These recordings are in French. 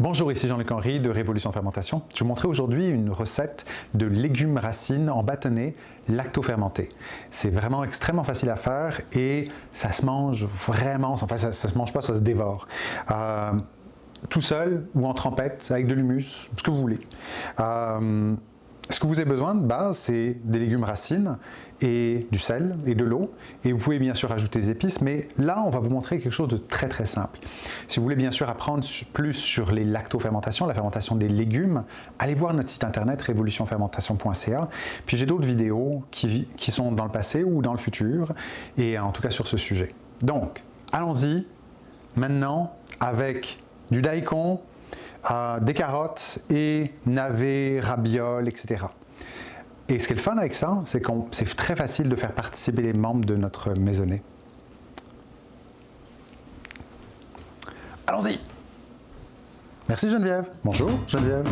Bonjour, ici Jean-Luc Henry de Révolution Fermentation. Je vous montrer aujourd'hui une recette de légumes racines en bâtonnet lacto-fermenté. C'est vraiment extrêmement facile à faire et ça se mange vraiment, enfin ça, se mange pas, ça se dévore. Euh, tout seul ou en trempette, avec de l'humus, ce que vous voulez. Euh, ce que vous avez besoin de base, c'est des légumes racines et du sel et de l'eau. Et vous pouvez bien sûr ajouter des épices, mais là, on va vous montrer quelque chose de très très simple. Si vous voulez bien sûr apprendre plus sur les lactofermentations, la fermentation des légumes, allez voir notre site internet révolutionfermentation.ca. Puis j'ai d'autres vidéos qui, qui sont dans le passé ou dans le futur, et en tout cas sur ce sujet. Donc, allons-y maintenant avec du daikon, des carottes et navets, rabioles, etc. Et ce qui est le fun avec ça, c'est que c'est très facile de faire participer les membres de notre maisonnée. Allons-y Merci Geneviève. Bonjour Geneviève.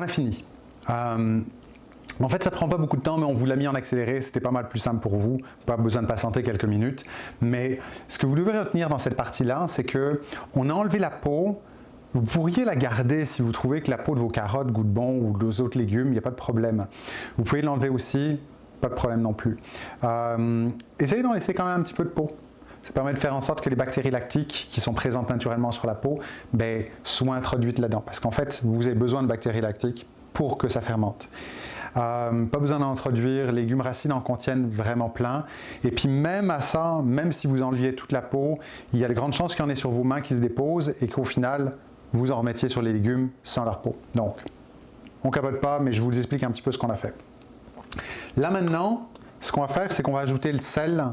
On a fini. Euh, en fait, ça prend pas beaucoup de temps, mais on vous l'a mis en accéléré. C'était pas mal plus simple pour vous. Pas besoin de patienter quelques minutes. Mais ce que vous devez retenir dans cette partie-là, c'est que on a enlevé la peau. Vous pourriez la garder si vous trouvez que la peau de vos carottes goûte bon ou de autres légumes, il n'y a pas de problème. Vous pouvez l'enlever aussi, pas de problème non plus. Euh, essayez d'en laisser quand même un petit peu de peau. Ça permet de faire en sorte que les bactéries lactiques qui sont présentes naturellement sur la peau ben, soient introduites là-dedans. Parce qu'en fait, vous avez besoin de bactéries lactiques pour que ça fermente. Euh, pas besoin d'en introduire, les légumes racines en contiennent vraiment plein. Et puis même à ça, même si vous enleviez toute la peau, il y a de grandes chances qu'il y en ait sur vos mains qui se déposent et qu'au final, vous en remettiez sur les légumes sans leur peau. Donc, on capote pas, mais je vous explique un petit peu ce qu'on a fait. Là maintenant, ce qu'on va faire, c'est qu'on va ajouter le sel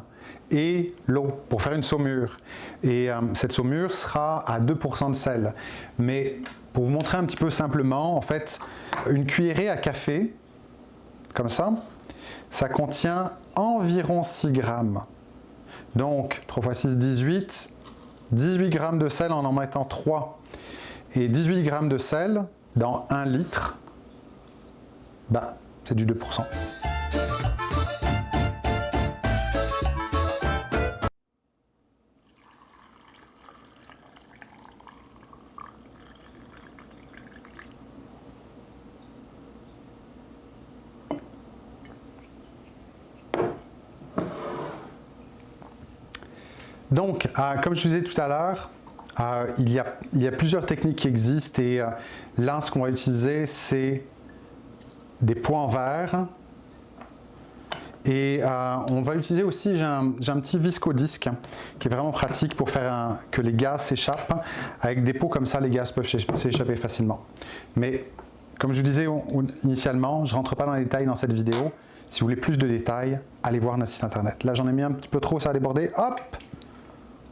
et l'eau pour faire une saumure. Et euh, cette saumure sera à 2% de sel. Mais pour vous montrer un petit peu simplement, en fait, une cuillerée à café, comme ça, ça contient environ 6 grammes. Donc, 3 x 6, 18. 18 grammes de sel en en mettant 3. Et 18 grammes de sel dans 1 litre, bah, c'est du 2%. Donc, euh, comme je vous disais tout à l'heure, euh, il, y a, plusieurs techniques qui existent et euh, là, ce qu'on va utiliser, c'est des points verre. Et on va utiliser aussi, j'ai un, petit viscodisque qui est vraiment pratique pour faire que les gaz s'échappent. Avec des pots comme ça, les gaz peuvent s'échapper facilement. Mais comme je vous disais initialement, je ne rentre pas dans les détails dans cette vidéo. Si vous voulez plus de détails, allez voir notre site internet. Là, j'en ai mis un petit peu trop, ça a débordé. Hop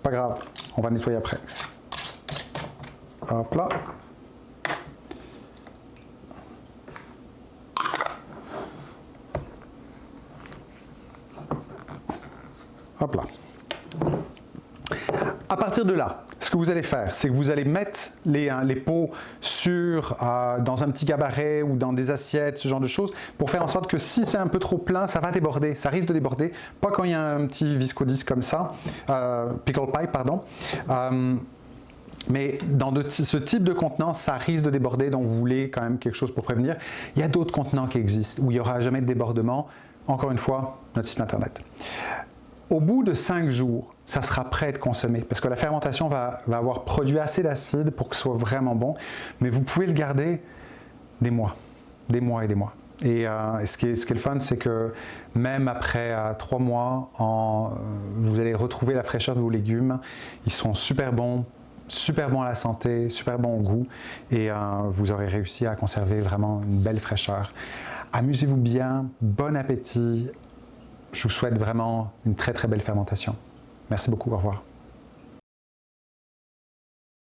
pas grave, on va nettoyer après. Hop là. Hop là. À partir de là, ce que vous allez faire, c'est que vous allez mettre les, hein, pots sur, euh, dans un petit gabaret ou dans des assiettes, ce genre de choses, pour faire en sorte que si c'est un peu trop plein, ça va déborder, ça risque de déborder, pas quand il y a un petit viscodisque comme ça, euh, pickle pipe, pardon. Euh, mais dans ce type de contenant, ça risque de déborder, donc vous voulez quand même quelque chose pour prévenir. Il y a d'autres contenants qui existent où il n'y aura jamais de débordement. Encore une fois, notre site internet. Au bout de 5 jours, ça sera prêt à être consommé parce que la fermentation va, avoir produit assez d'acide pour que ce soit vraiment bon, mais vous pouvez le garder des mois, des mois et des mois. Et, euh, ce, qui est, le fun, c'est que même après 3 euh, mois, euh, vous allez retrouver la fraîcheur de vos légumes. Ils sont super bons, super bons à la santé, super bons au goût et vous aurez réussi à conserver vraiment une belle fraîcheur. Amusez-vous bien, bon appétit, je vous souhaite vraiment une très très belle fermentation. Merci beaucoup, au revoir.